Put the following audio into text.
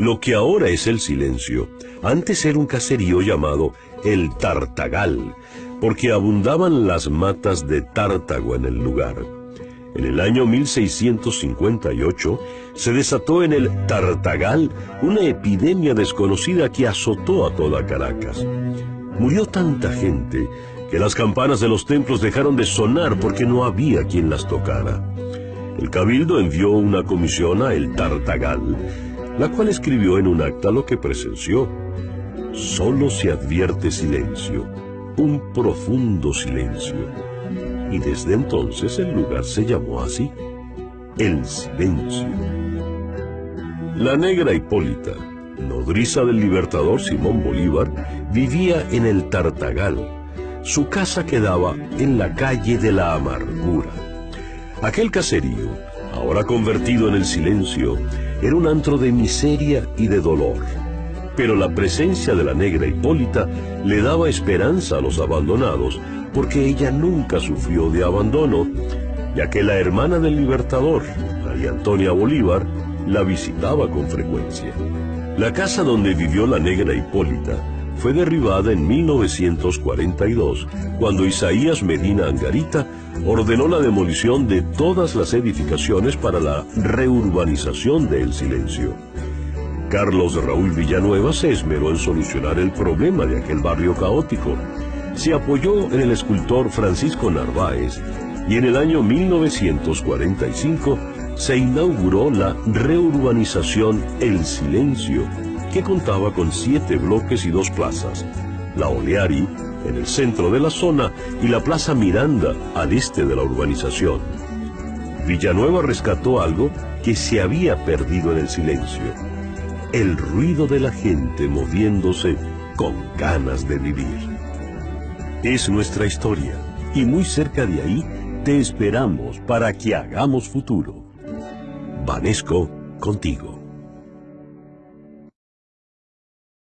Lo que ahora es el silencio, antes era un caserío llamado el Tartagal, porque abundaban las matas de tártago en el lugar. En el año 1658 se desató en el Tartagal una epidemia desconocida que azotó a toda Caracas. Murió tanta gente que las campanas de los templos dejaron de sonar porque no había quien las tocara. El cabildo envió una comisión a el Tartagal la cual escribió en un acta lo que presenció. Solo se advierte silencio, un profundo silencio. Y desde entonces el lugar se llamó así, el silencio. La negra Hipólita, nodriza del libertador Simón Bolívar, vivía en el Tartagal. Su casa quedaba en la calle de la amargura. Aquel caserío, ahora convertido en el silencio, era un antro de miseria y de dolor. Pero la presencia de la negra Hipólita le daba esperanza a los abandonados, porque ella nunca sufrió de abandono, ya que la hermana del libertador, María Antonia Bolívar, la visitaba con frecuencia. La casa donde vivió la negra Hipólita fue derribada en 1942, cuando Isaías Medina Angarita ordenó la demolición de todas las edificaciones para la reurbanización de El Silencio. Carlos Raúl Villanueva se esmeró en solucionar el problema de aquel barrio caótico. Se apoyó en el escultor Francisco Narváez y en el año 1945 se inauguró la reurbanización El Silencio, que contaba con siete bloques y dos plazas, la Oleari, en el centro de la zona, y la Plaza Miranda, al este de la urbanización. Villanueva rescató algo que se había perdido en el silencio, el ruido de la gente moviéndose con ganas de vivir. Es nuestra historia, y muy cerca de ahí te esperamos para que hagamos futuro. Vanesco contigo.